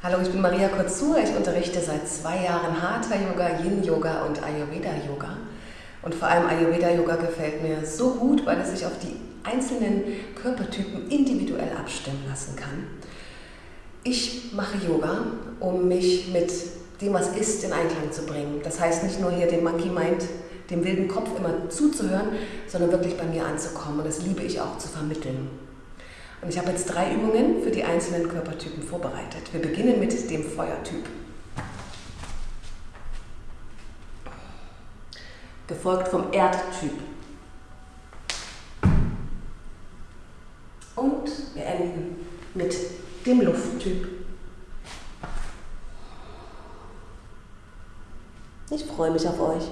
Hallo, ich bin Maria Kurzur. Ich unterrichte seit zwei Jahren Hatha Yoga, Yin Yoga und Ayurveda Yoga. Und vor allem Ayurveda Yoga gefällt mir so gut, weil es sich auf die einzelnen Körpertypen individuell abstimmen lassen kann. Ich mache Yoga, um mich mit dem, was ist, in Einklang zu bringen. Das heißt nicht nur hier dem Monkey Mind, dem wilden Kopf immer zuzuhören, sondern wirklich bei mir anzukommen. Und das liebe ich auch zu vermitteln. Und ich habe jetzt drei Übungen für die einzelnen Körpertypen vorbereitet. Wir beginnen mit dem Feuertyp. Gefolgt vom Erdtyp. Und wir enden mit dem Lufttyp. Ich freue mich auf euch.